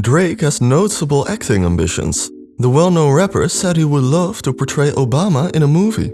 Drake has notable acting ambitions. The well-known rapper said he would love to portray Obama in a movie.